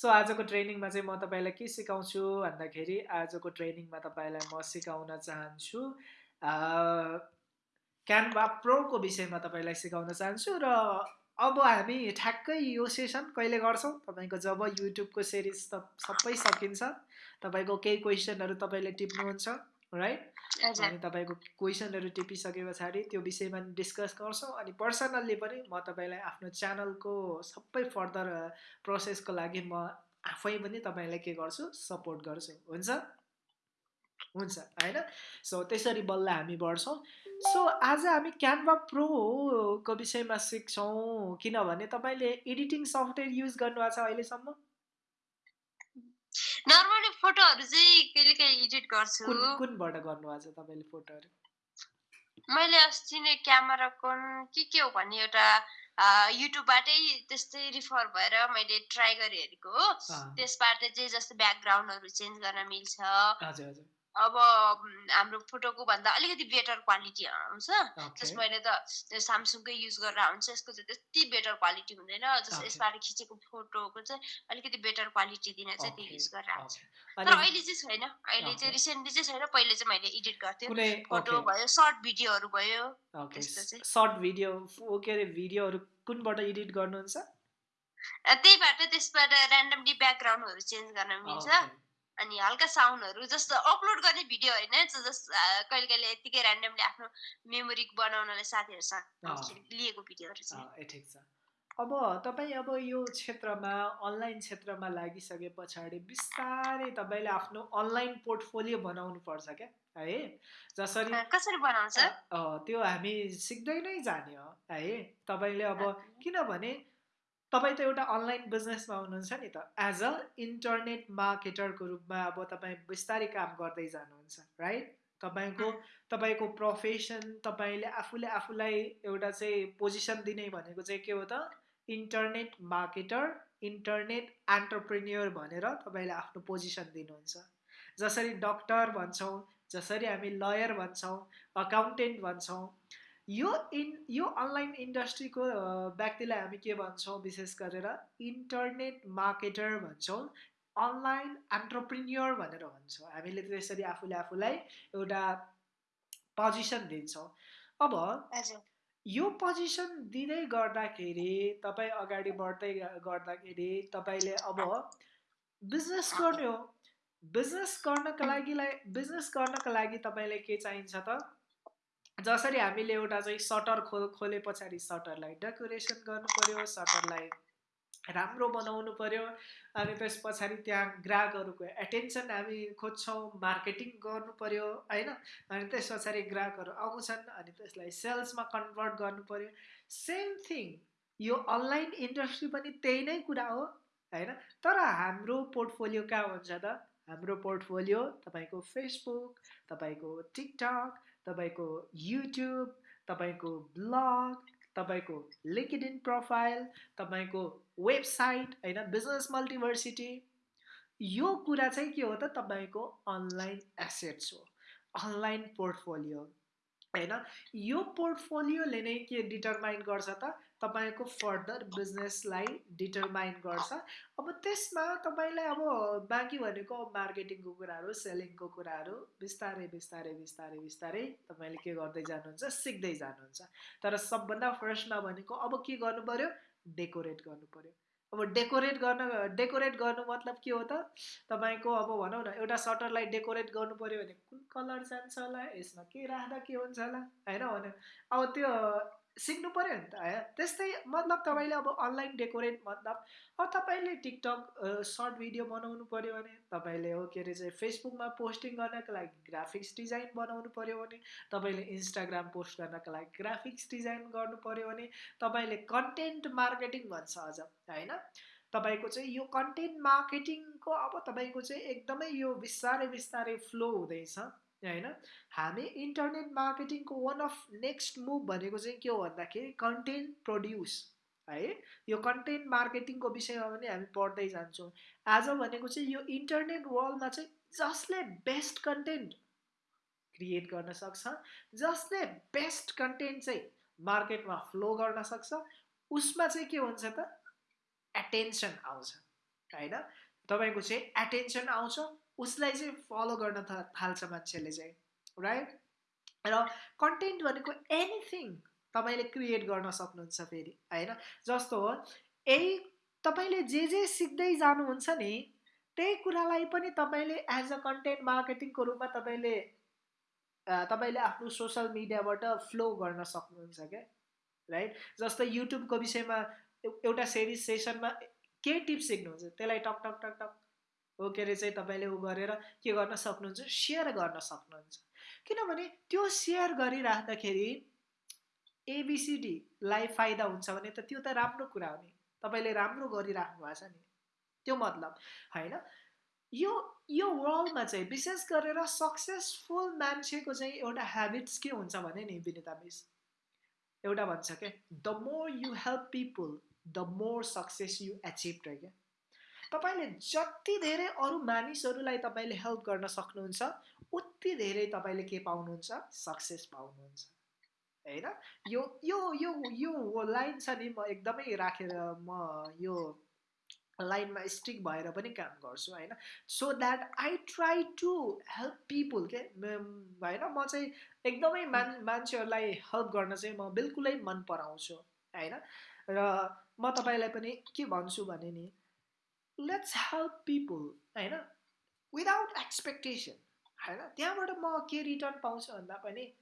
So आजको ट्रेनिङमा चाहिँ म तपाईँलाई के सिकाउँछु भन्दाखेरि आजको ट्रेनिङमा तपाईँलाई म सिकाउन चाहन्छु क्यानभा प्रोको विषयमा तपाईँलाई सिकाउन चाहन्छु र अब हामी ठ्याक्कै यो सेसन कहिले गर्छौँ? तपाईँको जब युट्युबको सिरिज त सबै सकिन्छ। तपाईँको केही क्वेसनहरू तपाईँले टिप्नुहुन्छ। राइट अनि तपाईँको क्वेसनहरू टिपिसके पछाडि त्यो विषयमा डिस्कस गर्छौँ अनि पर्सनल्ली पनि म तपाईँलाई आफ्नो च्यानलको सबै फर्दर प्रोसेसको लागि म आफै पनि तपाईँलाई के गर्छु सपोर्ट गर्छु। हुन्छ? हुन्छ होइन? सो त्यसरी बल्ल हामी बढ्छौँ। सो आज हामी क्यानभा प्रोको विषयमा सिक्छौँ किनभने तपाईँले एडिटिङ सफ्टवेयर युज गर्नुभएको छ अहिलेसम्म? नर्मली फोटोहरू चाहिँ कहिले कहिले एडिट गर्छु। कुन कुनबाट गर्नुभएको छ तपाईँले फोटोहरू? मैले अस्ति नै क्यामेराकोन के के हो भन्ने एउटा युट्युबबाटै त्यस्तै रिफर भएर मैले ट्राई गरेर हेरेको हो। त्यसबाट चाहिँ जस्तो ब्याकग्राउन्डहरू चेन्ज गर्न मिल्छ। हजुर हजुर। अब हाम्रो फोटोको भन्दा अलिकति बेटर क्वालिटी आउँछ। जस मैले त सामसुङकै युज गरेर हुन्छ यसको चाहिँ त्यति बेटर क्वालिटी हुँदैन। जस यसबाट खिचेको फोटोको चाहिँ अलिकति बेटर क्वालिटी दिन चाहिँ त्यो युज गरेर आउँछ। तर अहिले चाहिँ छैन। अहिले चाहिँ रिसेन्टली चाहिँ छैन पहिले चाहिँ मैले एडिट गर्थेँ फोटो भयो सर्ट भिडियोहरू भयो। सर्ट भिडियो के अरे भिडियोहरू कुनबाट एडिट गर्नुहुन्छ? त्यहीबाट त्यसबाट ऱ्यान्डमली ब्याकग्राउन्डहरू चेन्ज गर्न मिल्छ। अनि हल्का साउन्डहरू जस्तो अपलोड गर्ने भिडियो होइन कहिले कहिले यतिकै ऱ्यान्डमली आफ्नो मेमोरी बनाउनलाई साथीहरूसँग लिएको भिडियोहरू ठिक छ। अब तपाईँ अब यो क्षेत्रमा अनलाइन क्षेत्रमा लागिसके पछाडि बिस्तारै तपाईँले आफ्नो अनलाइन पोर्टफोलियो बनाउनु पर्छ क्या है? जसरी कसरी बनाउँछ? त्यो हामी सिक्दै नै जाने हो है? तपाईँले अब किनभने तपाईँ त एउटा अनलाइन बिजनेसमा हुनुहुन्छ नि त। एज अ इन्टरनेट मार्केटरको रूपमा अब तपाईँ बिस्तारै काम गर्दै जानुहुन्छ राइट तपाईँको तपाईँको प्रोफेसन तपाईँले आफूले आफूलाई एउटा चाहिँ पोजिसन दिने भनेको चाहिँ के हो त? इन्टरनेट मार्केटर इन्टरनेट एन्टरप्रेन्यर भनेर तपाईँले आफ्नो पोजिसन दिनुहुन्छ। जसरी डक्टर भन्छौँ जसरी हामी लयर भन्छौँ अकाउन्टेन्ट भन्छौँ यो इन यो अनलाइन इन्डस्ट्रीको व्यक्तिलाई हामी के भन्छौँ विशेष गरेर इन्टरनेट मार्केटर भन्छौँ अनलाइन एन्टरप्रिन्यर भनेर भन्छौँ। हामीले त्यसरी आफूले आफूलाई एउटा पोजिसन दिन्छौँ। अब यो पोजिसन दिँदै गर्दाखेरि तपाईँ अगाडि बढ्दै गर्दाखेरि तपाईँले अब बिजनेस गर्ने हो। बिजनेस गर्नको लागि बिजनेस गर्नको लागि तपाईँलाई के चाहिन्छ त? जसरी हामीले एउटा चाहिँ सटर खो खोले पछाडि सटरलाई डेकोरेसन गर्नु पऱ्यो सटरलाई राम्रो बनाउनु पऱ्यो। अनि त्यस पछाडि त्यहाँ ग्राहकहरूको एटेन्सन हामी खोज्छौँ मार्केटिङ गर्नु पऱ्यो होइन? अनि त्यस पछाडि ग्राहकहरू आउँछन् अनि त्यसलाई सेल्समा कन्भर्ट गर्नु पऱ्यो सेम थिङ यो अनलाइन इन्डस्ट्री पनि त्यही नै कुरा हो होइन? तर हाम्रो पोर्टफोलियो कहाँ हुन्छ त? हाम्रो पोर्टफोलियो तपाईँको फेसबुक तपाईँको टिकटक तपाईँको युट्युब तपाईँको ब्लग तपाईँको लिङ्कड इन प्रोफाइल तपाईँको वेबसाइट होइन बिजनेस मल्टिभर्सिटी यो कुरा चाहिँ के हो त तपाईँको अनलाइन एसेट्स हो अनलाइन पोर्टफोलियो होइन। यो पोर्टफोलियोले नै के डिटरमाइन गर्छ त तपाईँको फर्दर बिजनेसलाई डिटरमाइन गर्छ। अब त्यसमा तपाईँलाई अब बाँकी भनेको मार्केटिङको कुराहरू सेलिङको कुराहरू बिस्तारै बिस्तारै बिस्तारै बिस्तारै तपाईँले के गर्दै जानुहुन्छ सिक्दै जानुहुन्छ। तर सबभन्दा फर्स्टमा भनेको अब के गर्नु पऱ्यो डेकोरेट गर्नु पऱ्यो अब डेकोरेट गर्न डेकोरेट गर्नु मतलब के हो त? तपाईँको अब भनौँ न एउटा सटरलाई डेकोरेट गर्नु पऱ्यो भने कुन कलर जान्छ होला? यसमा के राख्दा के हुन्छ होला? होइन भने अब त्यो सिक्नु पऱ्यो नि त त्यस्तै मतलब तपाईँले अब अनलाइन डेकोरेट मतलब अब तपाईँले टिकटक सर्ट भिडियो बनाउनु पऱ्यो भने तपाईँले हो के अरे चाहिँ फेसबुकमा पोस्टिङ गर्नको लागि ग्राफिक्स डिजाइन बनाउनु पऱ्यो भने तपाईँले इन्स्टाग्राम पोस्ट गर्नको लागि ग्राफिक्स डिजाइन गर्नु पऱ्यो भने तपाईँले कन्टेन्ट मार्केटिङ भन्छ अझ होइन? तपाईँको चाहिँ यो कन्टेन्ट मार्केटिङको अब तपाईँको चाहिँ एकदमै यो बिस्तारै बिस्तारै फ्लो हुँदैछ। होइन? हामी इन्टरनेट मार्केटिङको वान अफ नेक्स्ट मुभ भनेको चाहिँ के हो भन्दाखेरि कन्टेन्ट प्रड्युस है? यो कन्टेन्ट मार्केटिङको विषयमा पनि हामी पढ्दै जान्छौँ। आज भनेको चाहिँ यो इन्टरनेट वर्ल्डमा चाहिँ जसले बेस्ट कन्टेन्ट क्रिएट गर्न सक्छ जसले बेस्ट कन्टेन्ट चाहिँ मार्केटमा फ्लो गर्न सक्छ उसमा चाहिँ के हुन्छ त? एटेन्सन आउँछ होइन? तपाईँको चाहिँ एटेन्सन आउँछ उसलाई चाहिँ फलो गर्न थाल्छ मान्छेले चाहिँ राइट र कन्टेन्ट भनेको एनिथिङ तपाईँले क्रिएट गर्न सक्नुहुन्छ फेरि होइन? जस्तो हो यही तपाईँले जे जे सिक्दै जानुहुन्छ नि त्यही कुरालाई पनि तपाईँले एज अ कन्टेन्ट मार्केटिङको रूपमा तपाईँले तपाईँले आफ्नो सोसियल मिडियाबाट फ्लो गर्न सक्नुहुन्छ क्या राइट जस्तो युट्युबको विषयमा एउटा सिरिज सेसनमा के टिप्स सिक्नुहुन्छ? त्यसलाई टक टक टक टक हो के अरे चाहिँ तपाईँले उ गरेर के गर्न सक्नुहुन्छ? सेयर गर्न सक्नुहुन्छ। किनभने त्यो सेयर गरिराख्दाखेरि एबिसिडीलाई फाइदा हुन्छ भने त त्यो त राम्रो कुरा हो नि। तपाईँले राम्रो गरिराख्नु भएको छ नि। त्यो मतलब होइन? यो यो वर्ल्डमा चाहिँ विशेष गरेर सक्सेसफुल मान्छेको चाहिँ एउटा ह्याबिट्स के हुन्छ भने नि विनिता मिस? एउटा भन्छ क्या the more you help people the more success you achieve रे क्या? तपाईँले जति धेरै अरू मानिसहरूलाई तपाईँले हेल्प गर्न सक्नुहुन्छ उति धेरै तपाईँले के पाउनुहुन्छ? सक्सेस पाउनुहुन्छ। होइन? यो यो यो यो लाइन छ नि म एकदमै राखेर म यो लाइनमा स्टिक भएर पनि काम गर्छु होइन? So that I try to help people के होइन? म चाहिँ एकदमै मान मान्छेहरूलाई हेल्प गर्न चाहिँ म बिल्कुलै मन पराउँछु होइन? र म तपाईँलाई पनि के भन्छु भने नि लेट्स हेल्प पिपुल होइन? विदाउट एक्सपेक्टेसन होइन? त्यहाँबाट म के रिटर्न पाउँछु भन्दा पनि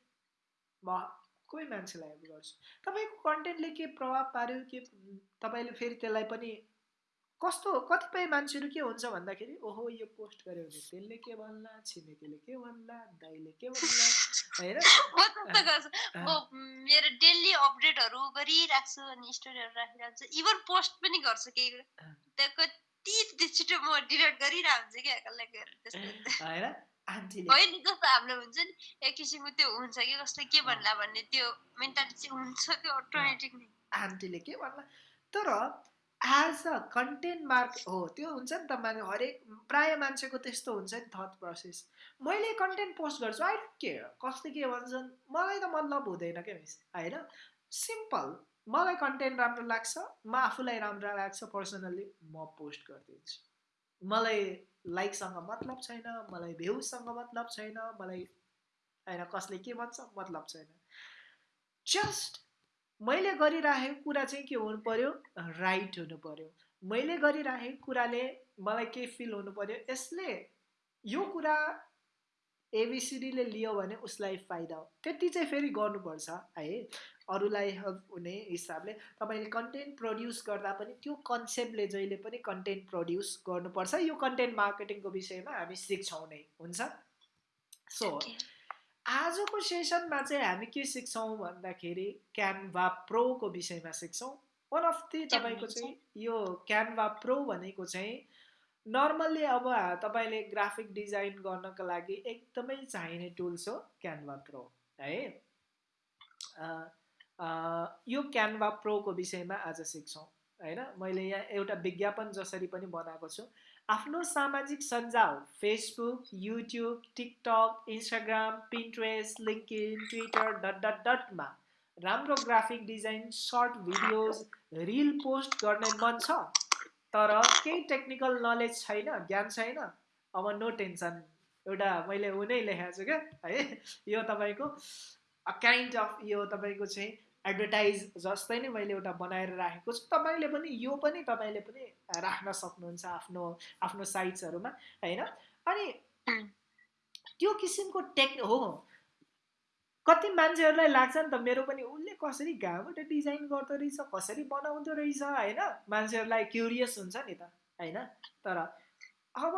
म कोही मान्छेलाई हेल्प गर्छु। तपाईँको कन्टेन्टले के प्रभाव पार्यो के तपाईँले फेरि त्यसलाई पनि कस्तो कतिपय मान्छेहरू के हुन्छ भन्दाखेरि ओहो यो पोस्ट गर्यो भने त्यसले के भन्ला छिमेकीले के भन्ला दाइले के भन्ला? होइन? मेरो डेली अपडेटहरू गरिराख्छु अनि स्टोरीहरू राखिरहेको छु इभन पोस्ट पनि गर्छु केही कति छिटो म डिलिट गरिरहेको हुन्छु। क्या होइन होइन जस्तो हाम्रो हुन्छ नि एक किसिमको त्यो हुन्छ कि कसले के भन्ला भन्ने त्यो मेन्टालिटी हुन्छ त्यो अटोमेटिक नै। आन्टीले के भन्ला? तर एज अ कन्टेन्ट मार्क हो त्यो हुन्छ नि त माने हरेक प्राय मान्छेको त्यस्तो हुन्छ नि थट प्रोसेस मैले कन्टेन्ट पोस्ट गर्छु आई डोन्ट केयर कसले के भन्छन्? मलाई त मतलब हुँदैन क्या होइन? सिम्पल मलाई कन्टेन्ट राम्रो लाग्छ म आफूलाई राम्रो लाग्छ पर्सनल्ली म पोस्ट गरिदिन्छु मलाई लाइकसँग मतलब छैन मलाई भ्युसँग मतलब छैन मलाई होइन कसले के भन्छ मतलब छैन। जस्ट मैले गरिराखेको कुरा चाहिँ के हुनु पऱ्यो राइट हुनु पऱ्यो मैले गरिराखेको कुराले मलाई के फिल हुनु पऱ्यो यसले यो कुरा एबिसिडीले लियो भने उसलाई फाइदा हो। त्यति चाहिँ फेरि गर्नुपर्छ है। अरूलाई हेल्प हुने हिसाबले तपाईँले कन्टेन्ट प्रड्युस गर्दा पनि त्यो कन्सेप्टले जहिले पनि कन्टेन्ट प्रड्युस गर्नुपर्छ। यो कन्टेन्ट मार्केटिङको विषयमा हामी सिक्छौँ नै हुन्छ? सो आजको सेसनमा चाहिँ हामी के सिक्छौँ भन्दाखेरि क्यानभा प्रोको विषयमा सिक्छौँ। वान अफ दि तपाईँको चाहिँ यो क्यानभा प्रो भनेको चाहिँ नर्मल्ली अब तपाईँले ग्राफिक डिजाइन गर्नको लागि एकदमै चाहिने टुल्स हो क्यानभा प्रो है? यो क्यानभा प्रोको विषयमा आज सिक्छौँ होइन? मैले यहाँ एउटा विज्ञापन जसरी पनि बनाएको छु। आफ्नो सामाजिक सञ्जाल Facebook YouTube TikTok Instagram Pinterest LinkedIn Twitter dot dot डटमा राम्रो graphic design short videos reel post गर्ने मन छ? तर केही टेक्निकल नलेज छैन ज्ञान छैन अब नो टेन्सन एउटा मैले उनै लेखाएको छु क्या है? यो तपाईँको काइन्ड अफ यो तपाईँको चाहिँ एडभर्टाइज जस्तै नै मैले एउटा बनाएर राखेको छु। तपाईँले पनि यो पनि तपाईँले पनि राख्न सक्नुहुन्छ आफ्नो आफ्नो साइट्सहरूमा होइन? अनि त्यो किसिमको टेक हो कति मान्छेहरूलाई लाग्छ नि त मेरो पनि उसले कसरी घाँबाट डिजाइन गर्दो रहेछ कसरी बनाउँदो रहेछ होइन? मान्छेहरूलाई क्युरियस हुन्छ नि त होइन? तर अब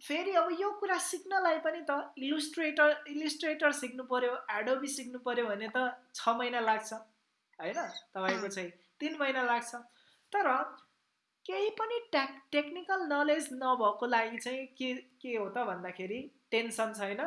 फेरि अब यो कुरा सिक्नलाई पनि त इलुस्ट्रेटर इलिस्ट्रेटर सिक्नु पऱ्यो एडोबी सिक्नु पऱ्यो भने त छ महिना लाग्छ होइन? तपाईँको चाहिँ तिन महिना लाग्छ। तर केही पनि टेक टेक्निकल नलेज नभएको लागि चाहिँ के के हो त भन्दाखेरि टेन्सन छैन।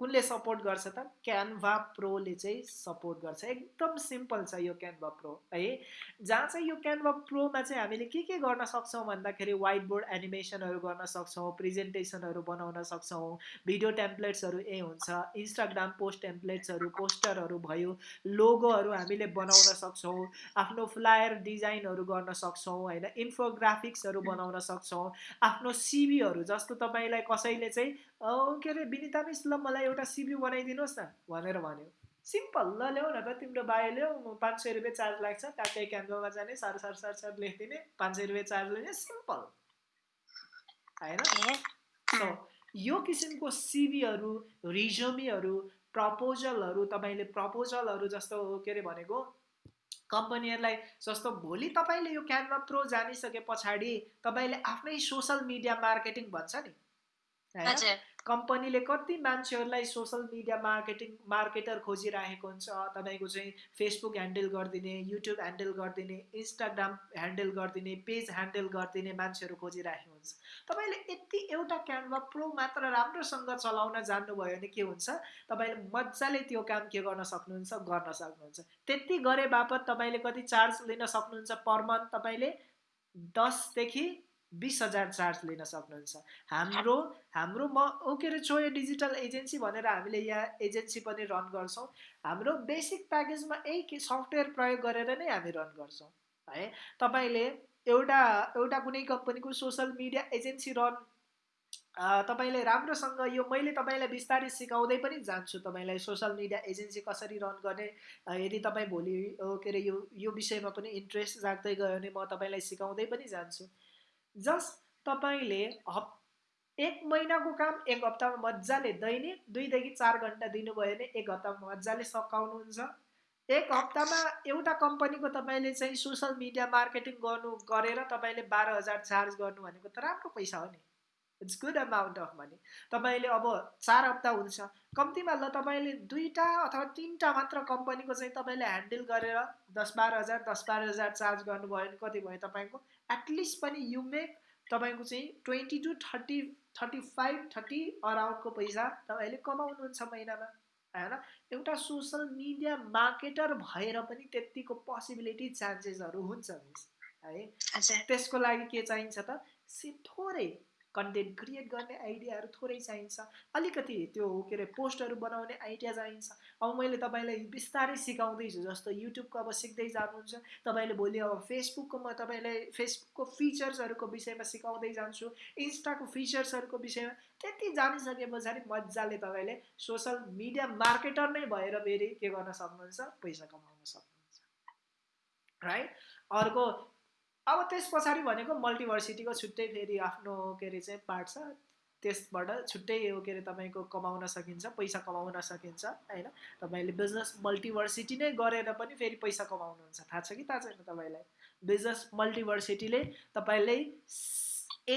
कुनले सपोर्ट गर्छ त? क्यानभा प्रोले चाहिँ सपोर्ट गर्छ। एकदम सिम्पल छ यो क्यानभा प्रो है? जहाँ चाहिँ यो क्यानभा प्रोमा चाहिँ हामीले के के गर्न सक्छौँ भन्दाखेरि वाइट बोर्ड एनिमेसनहरू गर्न सक्छौँ प्रेजेन्टेसनहरू बनाउन सक्छौँ भिडियो टेम्प्लेट्सहरू ए हुन्छ इन्स्टाग्राम पोस्ट टेम्प्लेट्सहरू पोस्टरहरू भयो लोगोहरू हामीले बनाउन सक्छौँ आफ्नो फ्लायर डिजाइनहरू गर्न सक्छौँ होइन? इन्फोग्राफिक्सहरू बनाउन सक्छौँ आफ्नो सिबीहरू जस्तो तपाईँलाई कसैले चाहिँ के अरे विनिता मिस ल मलाई एउटा सिबी बनाइदिनुहोस् न। भनेर भन्यो। सिम्पल ल ल्याऊ न त तिम्रो बायो ल्याऊ पाँच सय रुपियाँ चार्ज लाग्छ ट्याक्कै क्यान्भामा जाने सार सार सार सार लेखिदिने पाँच सय रुपियाँ चार्ज लिने सिम्पल। होइन यो किसिमको सिबीहरू रिजोमीहरू प्रपोजलहरू तपाईँले प्रपोजलहरू जस्तो के अरे भनेको कम्पनीहरूलाई जस्तो भोलि तपाईँले यो क्यानभा प्रो जानिसके पछाडि तपाईँले आफ्नै सोसल मिडिया मार्केटिङ भन्छ नि। कम्पनीले कति मान्छेहरूलाई सोसल मिडिया मार्केटिङ मार्केटर खोजिराखेको हुन्छ तपाईँको चाहिँ फेसबुक ह्यान्डल गरिदिने युट्युब ह्यान्डल गरिदिने इन्स्टाग्राम ह्यान्डल गरिदिने पेज ह्यान्डल गरिदिने मान्छेहरू खोजिराखेको हुन्छ। तपाईँले यति एउटा क्यानभा प्रो मात्र राम्रोसँग चलाउन जान्नुभयो भने के हुन्छ? तपाईँले मजाले त्यो काम के गर्न सक्नुहुन्छ गर्न सक्नुहुन्छ। त्यति गरे बापत तपाईँले कति चार्ज लिन सक्नुहुन्छ पर मन्थ तपाईँले? दसदेखि बिस हजार चार्ज लिन सक्नुहुन्छ। हाम्रो हाम्रो म ओ के अरे चोय डिजिटल एजेन्सी भनेर हामीले यहाँ एजेन्सी पनि रन गर्छौँ। हाम्रो बेसिक प्याकेजमा यही सफ्टवेयर प्रयोग गरेर नै हामी रन गर्छौँ है। तपाईँले एउटा एउटा कुनै कम्पनीको सोसल मिडिया एजेन्सी रन तपाईँले राम्रोसँग यो मैले तपाईँलाई बिस्तारै सिकाउँदै पनि जान्छु तपाईँलाई सोसल मिडिया एजेन्सी कसरी रन गर्ने। यदि तपाईँ भोलि के अरे यो यो विषयमा पनि इन्ट्रेस्ट राख्दै गयो भने म तपाईँलाई सिकाउँदै पनि जान्छु। जस्ट तपाईँले हप एक महिनाको काम एक हप्तामा मजाले दैनिक दुईदेखि चार घन्टा दिनुभयो भने एक हप्तामा मजाले सकाउनुहुन्छ। एक हप्तामा एउटा कम्पनीको तपाईँले चाहिँ सोसल मिडिया मार्केटिङ गर्नु गरेर तपाईँले बाह्र हजार चार्ज गर्नु भनेको त राम्रो पैसा हो नि। It's good amount of money तपाईँले अब चार हप्ता हुन्छ। कम्तीमा ल तपाईँले दुईवटा अथवा तिनवटा मात्र कम्पनीको चाहिँ तपाईँले ह्यान्डल गरेर दस बाह्र हजार दस बाह्र हजार चार्ज गर्नुभयो भने कति भयो तपाईँको? एटलिस्ट पनि यु मेक तपाईँको चाहिँ twenty to thirty thirty five thirty अराउन्डको पैसा तपाईँले कमाउनुहुन्छ महिनामा। होइन? एउटा सोसल मिडिया मार्केटर भएर पनि त्यत्तिको पोसिबिलिटी चान्सेसहरू हुन्छ मिस है? त्यसको लागि के चाहिन्छ त? सि थोरै कन्टेन्ट क्रिएट गर्ने आइडियाहरू थोरै चाहिन्छ। अलिकति त्यो के अरे पोस्टहरू बनाउने आइडिया चाहिन्छ। अब मैले तपाईँलाई बिस्तारै सिकाउँदैछु जस्तो युट्युबको अब सिक्दै जानुहुन्छ तपाईँले भोलि अब फेसबुकको म तपाईँलाई फेसबुकको फिचर्सहरूको विषयमा सिकाउँदै जान्छु इन्स्टाको फिचर्सहरूको विषयमा त्यति जानिसके पछाडि मजाले तपाईँले सोसल मिडिया मार्केटर नै भएर फेरि के गर्न सक्नुहुन्छ? पैसा कमाउन सक्नुहुन्छ। राइट अर्को अब त्यस पछाडि भनेको मल्टिभर्सिटीको छुट्टै फेरि आफ्नो के अरे चाहिँ पार्ट छ। त्यसबाट छुट्टै के अरे तपाईँको कमाउन सकिन्छ पैसा कमाउन सकिन्छ होइन? तपाईँले बिजनेस मल्टिभर्सिटी नै गरेर पनि फेरि पैसा कमाउनुहुन्छ। थाहा छ कि थाहा छैन तपाईँलाई? बिजनेस मल्टिभर्सिटीले तपाईँलाई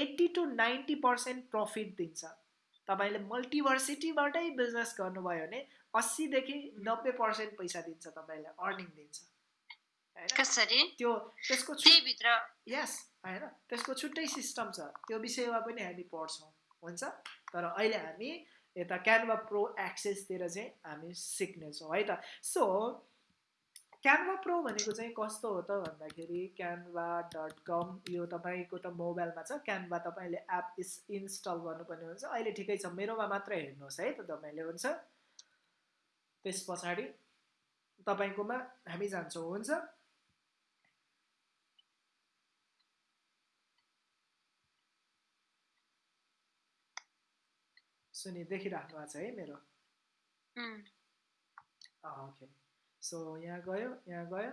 eighty to ninety percent profit दिन्छ। तपाईँले मल्टिभर्सिटीबाटै बिजनेस गर्नुभयो भने अस्सीदेखि नब्बे पर्सेन्ट पैसा दिन्छ तपाईँलाई अर्निङ दिन्छ। कसरी? त्यो त्यसको भित्र यस होइन। त्यसको छुट्टै सिस्टम छ। त्यो विषयमा पनि हामी पढ्छौँ हुन्छ? तर अहिले हामी यता क्यानभा प्रो एक्सेसतिर चाहिँ हामी सिक्नेछौँ है त? सो क्यानभा प्रो भनेको चाहिँ कस्तो हो त भन्दाखेरि क्यानभा डट कम यो तपाईँको त मोबाइलमा छ। क्यानभा तपाईँले एप इस इन्स्टल गर्नुपर्ने हुन्छ। अहिले ठिकै छ। मेरोमा मात्र हेर्नुहोस् है त तपाईँले हुन्छ? त्यस पछाडि तपाईँकोमा हामी जान्छौँ हुन्छ? सुनि देखिराख्नु भएको छ है मेरो। ओके सो यहाँ गयो यहाँ गयो।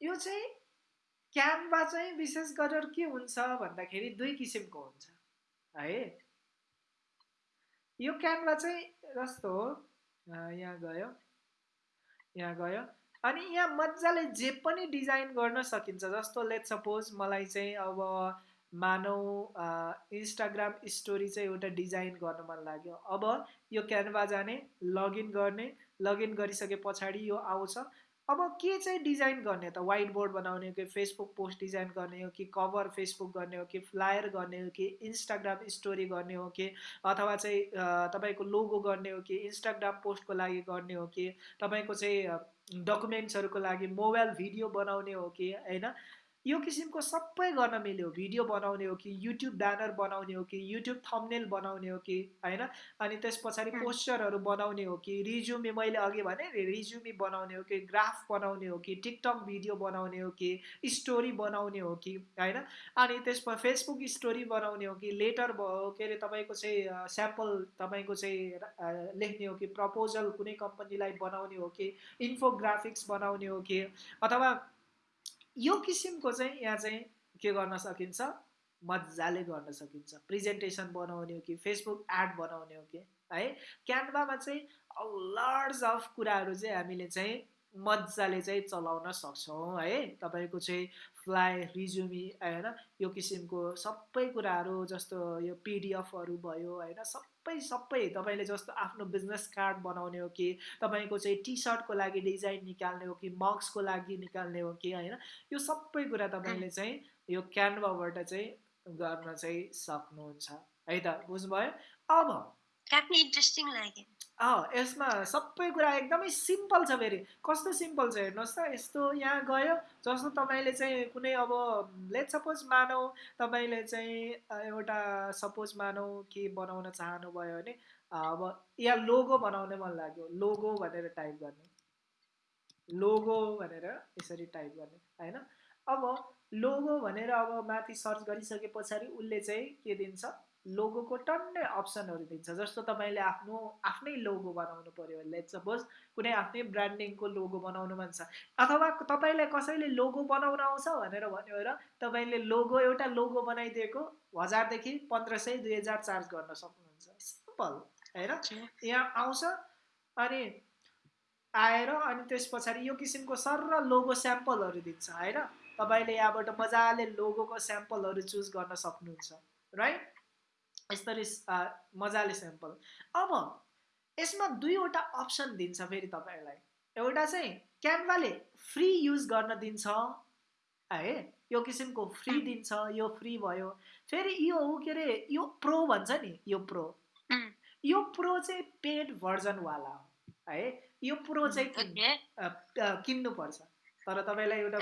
यो चाहिँ क्यानभा चाहिँ विशेष गरेर के हुन्छ भन्दाखेरि दुई किसिमको हुन्छ है? यो क्यानभा चाहिँ जस्तो हो? यहाँ गयो यहाँ गयो। अनि यहाँ मजाले जे पनि डिजाइन गर्न सकिन्छ जस्तो लेट सपोज मलाई चाहिँ अब मानौ इन्स्टाग्राम स्टोरी चाहिँ एउटा डिजाइन गर्न मन लाग्यो। अब यो क्यानभा जाने लगइन गर्ने लगइन गरिसके पछाडि यो आउँछ। अब के चाहिँ डिजाइन गर्ने त? वाइट बोर्ड बनाउने हो कि फेसबुक पोस्ट डिजाइन गर्ने हो कि कभर फेसबुक गर्ने हो कि फ्लायर गर्ने हो कि इन्स्टाग्राम स्टोरी गर्ने हो कि अथवा चाहिँ तपाईँको लोगो गर्ने हो कि इन्स्टाग्राम पोस्टको लागि गर्ने हो कि तपाईँको चाहिँ डकुमेन्ट्सहरूको लागि मोबाइल भिडियो बनाउने हो कि होइन? यो किसिमको सबै गर्न मिल्यो भिडियो बनाउने हो कि युट्युब ब्यानर बनाउने हो कि युट्युब थम्नेल बनाउने हो कि होइन अनि त्यस पछाडि पोस्टरहरू बनाउने हो कि रिज्युमी मैले अघि भने रिज्युमी बनाउने हो कि ग्राफ बनाउने हो कि टिकटक भिडियो बनाउने हो कि स्टोरी बनाउने हो कि होइन अनि त्यसमा फेसबुक स्टोरी बनाउने हो कि लेटर के अरे तपाईँको चाहिँ स्याम्पल तपाईँको चाहिँ लेख्ने हो कि प्रपोजल कुनै कम्पनीलाई बनाउने हो कि इन्फोग्राफिक्स बनाउने हो कि अथवा यो किसिमको चाहिँ यहाँ चाहिँ के गर्न सकिन्छ? मजाले गर्न सकिन्छ। प्रेजेन्टेसन बनाउने हो कि फेसबुक एड बनाउने हो कि है? क्यानभामा चाहिँ लर्ड्स अफ कुराहरू चाहिँ हामीले चाहिँ मजाले चाहिँ चलाउन सक्छौँ है? तपाईँको चाहिँ फ्लाइ रिज्युमी होइन? यो किसिमको सबै कुराहरू जस्तो यो पिडिएफहरू भयो होइन? सबै सबै तपाईँले जस्तो आफ्नो बिजनेस कार्ड बनाउने हो कि तपाईँको चाहिँ टी सर्टको लागि डिजाइन निकाल्ने हो कि मग्सको लागि निकाल्ने हो कि होइन? यो सबै कुरा तपाईँले चाहिँ यो क्यानभाबाट चाहिँ गर्न चाहिँ सक्नुहुन्छ। है त बुझ्नुभयो? अब इन्ट्रेस्टिङ लाग्यो यसमा सबै कुरा एकदमै सिम्पल छ फेरि। कस्तो सिम्पल छ हेर्नुहोस् त यस्तो यहाँ गयो जस्तो तपाईँले चाहिँ कुनै अब लेट सपोज मानौ तपाईँले चाहिँ एउटा सपोज मानौ के बनाउन चाहनुभयो भने अब यहाँ लोगो बनाउने मन लाग्यो। लोगो भनेर टाइप गर्ने। लोगो भनेर यसरी टाइप गर्ने होइन? अब लोगो भनेर अब माथि सर्च गरिसके पछाडि उसले चाहिँ के दिन्छ? लोगोको टन्नै अप्सनहरू दिन्छ जस्तो तपाईँले आफ्नो आफ्नै लोगो बनाउनु पऱ्यो लेट सपोज कुनै आफ्नै ब्रान्डिङको लोगो बनाउनु मन छ अथवा तपाईँलाई कसैले लोगो बनाउन आउँछ भनेर भन्यो र तपाईँले लोगो एउटा लोगो बनाइदिएको हजारदेखि पन्ध्र सय दुई हजार चार्ज गर्न सक्नुहुन्छ सिम्पल होइन? यहाँ आउँछ अनि आएर अनि त्यस पछाडि यो किसिमको सर लोगो स्याम्पलहरू दिन्छ होइन? तपाईँले यहाँबाट मजाले लोगोको स्याम्पलहरू चुज गर्न सक्नुहुन्छ राइट यसरी मजाले स्याम्पल अब यसमा दुईवटा अप्सन दिन्छ फेरि तपाईँहरूलाई। एउटा चाहिँ क्यानभाले फ्री युज गर्न दिन्छ है? यो किसिमको फ्री दिन्छ यो फ्री भयो। फेरि यो के अरे यो प्रो भन्छ नि यो प्रो यो प्रो चाहिँ पेड भर्जनवाला हो है? यो प्रो चाहिँ किन्नुपर्छ। तर तपाईँलाई एउटा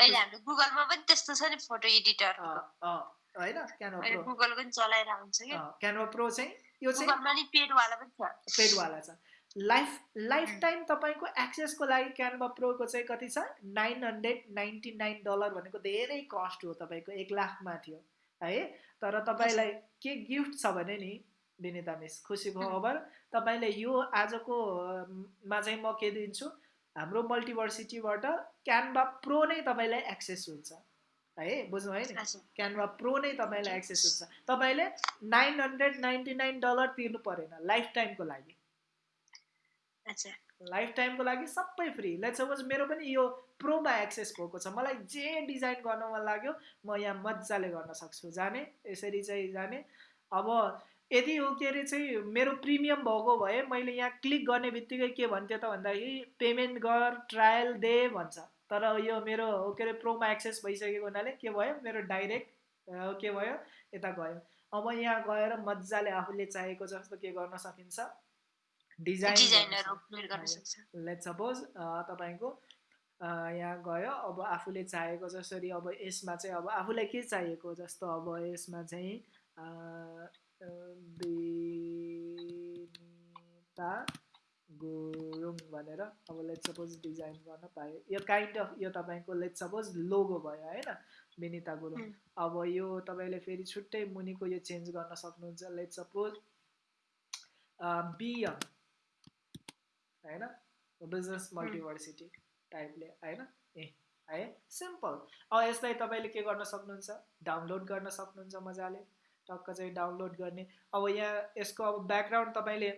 गुगलमा पनि त्यस्तो छ नि फोटो एडिटर होइन क्यानभा प्रो गुगलको पनि चलाइरहेको हुन्छ कि क्यानभा प्रो चाहिँ यो चाहिँ पेडवाला पनि छ। पेडवाला छ। लाइफ लाइफ टाइम तपाईँको एक्सेसको लागि क्यानभा प्रोको चाहिँ कति छ? Nine hundred ninety nine dollar भनेको धेरै कस्ट हो तपाईँको एक लाखमा थियो है? तर तपाईँलाई के गिफ्ट छ भने नि विनिता मिस खुसीको खबर। तपाईँले यो आजको मा चाहिँ म के दिन्छु? हाम्रो मल्टिभर्सिटीबाट क्यानभा प्रो नै तपाईँलाई एक्सेस हुन्छ। है बुझ्नु है क्यानभा प्रो नै तपाईँलाई एक्सेस हुन्छ। तपाईँले nine hundred ninety nine dollar तिर्नु परेन लाइफ टाइमको लागि। लाइफ टाइमको लागि सबै फ्री लेट सपोज मेरो पनि यो प्रोमा एक्सेस भएको छ। मलाई जे डिजाइन गर्न मन लाग्यो म यहाँ मजाले गर्न सक्छु। जाने? यसरी चाहिँ जाने। अब यदि हो के अरे चाहिँ मेरो प्रिमियम भएको भए मैले यहाँ क्लिक गर्ने बित्तिकै के भन्थ्यो त भन्दाखेरि पेमेन्ट गर ट्रायल दे भन्छ। तर यो मेरो के अरे प्रोमा एक्सेस भइसकेको हुनाले के भयो मेरो डाइरेक्ट के भयो यता गयो अब यहाँ गएर मजाले आफूले चाहेको जस्तो के गर्न सकिन्छ डिजाइन लेट सपोज तपाईँको यहाँ गयो अब आफूले चाहेको जसरी अब यसमा चाहिँ अब आफूलाई के चाहिएको जस्तो अब यसमा चाहिँ गुरुङ भनेर अब लेट सपोज डिजाइन गर्न पायो। यो काइन्ड अफ यो तपाईँको लेट सपोज लोगो भयो होइन? विनिता गुरुङ अब यो तपाईँले फेरि छुट्टै मुनिको यो चेन्ज गर्न सक्नुहुन्छ। लेट सपोज बिएम होइन? बिजनेस मल्टिभर्सिटी टाइपले होइन? ए है सिम्पल अब यसलाई तपाईँले के गर्न सक्नुहुन्छ? डाउनलोड गर्न सक्नुहुन्छ मजाले। टक्क चाहिँ डाउनलोड गर्ने। अब यहाँ यसको अब ब्याकग्राउन्ड तपाईँले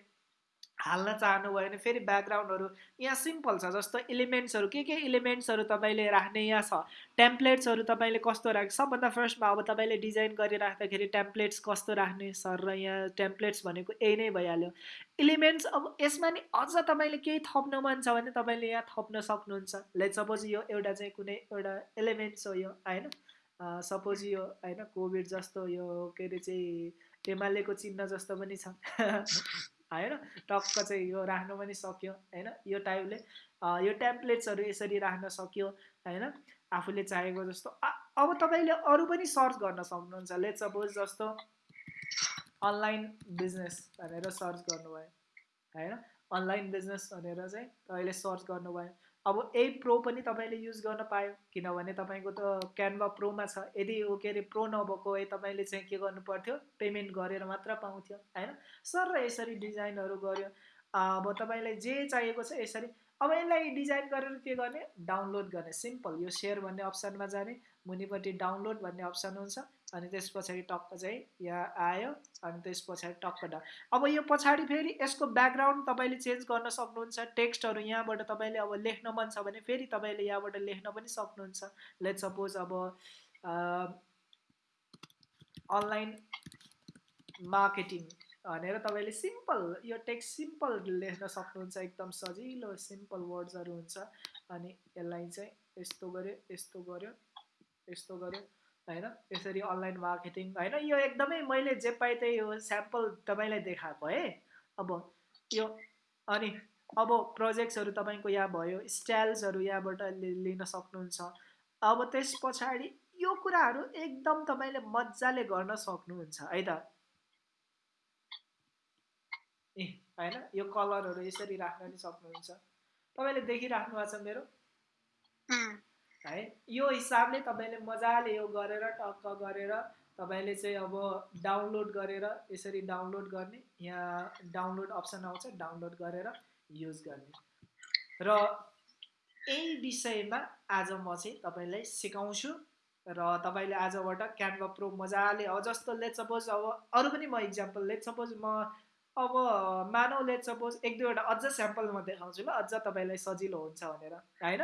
हाल्न चाहनुभयो भने फेरि ब्याकग्राउन्डहरू यहाँ सिम्पल छ जस्तो इलिमेन्ट्सहरू के के इलिमेन्ट्सहरू तपाईँले राख्ने यहाँ छ? टेम्प्लेट्सहरू तपाईँले कस्तो राख्ने? सबभन्दा फर्स्टमा अब तपाईँले डिजाइन गरिराख्दाखेरि टेम्प्लेट्स कस्तो राख्ने? सर र यहाँ टेम्प्लेट्स भनेको यही नै भइहाल्यो। इलिमेन्ट्स अब यसमा नि अझ तपाईँले केही थप्नु मन छ भने तपाईँले यहाँ थप्न सक्नुहुन्छ। लेट सपोज यो एउटा चाहिँ कुनै एउटा एलिमेन्ट्स हो यो होइन? सपोज यो होइन? कोभिड जस्तो यो के अरे चाहिँ एमालेको चिन्ह जस्तो पनि छ। होइन? टक्क चाहिँ यो राख्नु पनि सक्यो होइन? यो टाइपले यो टेम्प्लेट्सहरू यसरी राख्न सक्यो होइन? आफूले चाहेको जस्तो। अब तपाईँले अरू पनि सर्च गर्न सक्नुहुन्छ। लेट सपोज जस्तो अनलाइन बिजनेस भनेर सर्च गर्नुभयो होइन? अनलाइन बिजनेस भनेर चाहिँ तपाईँले सर्च गर्नुभयो। अब ए प्रो पनि तपाईँले युज गर्न पायो। किनभने तपाईँको त क्यानभा प्रोमा छ। यदि के अरे प्रो नभएको भए तपाईँले चाहिँ के गर्नु पर्थ्यो? पेमेन्ट गरेर मात्र पाउँथ्यो होइन? सर यसरी डिजाइनहरू गऱ्यो अब तपाईँलाई जे चाहिएको छ यसरी। अब यसलाई डिजाइन गरेर के गर्ने? डाउनलोड गर्ने। सिम्पल यो सेयर भन्ने अप्सनमा जाने। मुनिपट्टि डाउनलोड भन्ने अप्सन हुन्छ अनि त्यस पछाडि टक्क चाहिँ यहाँ आयो अनि त्यस पछाडि टक्क डा। अब यो पछाडि फेरि यसको ब्याकग्राउन्ड तपाईँले चेन्ज गर्न सक्नुहुन्छ टेक्स्टहरू यहाँबाट तपाईँले अब लेख्न मन छ भने फेरि तपाईँले यहाँबाट लेख्न पनि सक्नुहुन्छ। लेट सपोज अब अनलाइन मार्केटिङ भनेर तपाईँले सिम्पल यो टेक्स्ट सिम्पल लेख्न सक्नुहुन्छ एकदम सजिलो सिम्पल वर्ड्सहरू हुन्छ अनि यसलाई चाहिँ यस्तो गऱ्यो यस्तो गऱ्यो। यस्तो गऱ्यो होइन? यसरी अनलाइन मार्केटिङ होइन? यो एकदमै मैले जे पाएँ त्यही यो स्याम्पल तपाईँलाई देखाएको है। अब यो अनि अब प्रोजेक्ट्सहरू तपाईँको यहाँ भयो स्टाइल्सहरू यहाँबाट लिन सक्नुहुन्छ। अब त्यस पछाडि यो कुराहरू एकदम तपाईँले मजाले गर्न सक्नुहुन्छ है त? ए होइन? यो कलरहरू यसरी राख्न नि सक्नुहुन्छ। तपाईँले देखिराख्नु भएको छ मेरो? है? यो हिसाबले तपाईँले मजाले यो गरेर टक्क गरेर तपाईँले चाहिँ अब डाउनलोड गरेर यसरी डाउनलोड गर्ने यहाँ डाउनलोड अप्सन आउँछ डाउनलोड गरेर युज गर्ने। र यही विषयमा आज म चाहिँ तपाईँलाई सिकाउँछु र तपाईँले आजबाट क्यानभा प्रो मजाले अब जस्तो लेट सपोज अब अरू पनि म इक्जाम्पल लेट सपोज म अब मानव लेट सपोज एक दुईवटा अझ स्याम्पल म देखाउँछु ल अझ तपाईँलाई सजिलो हुन्छ भनेर होइन?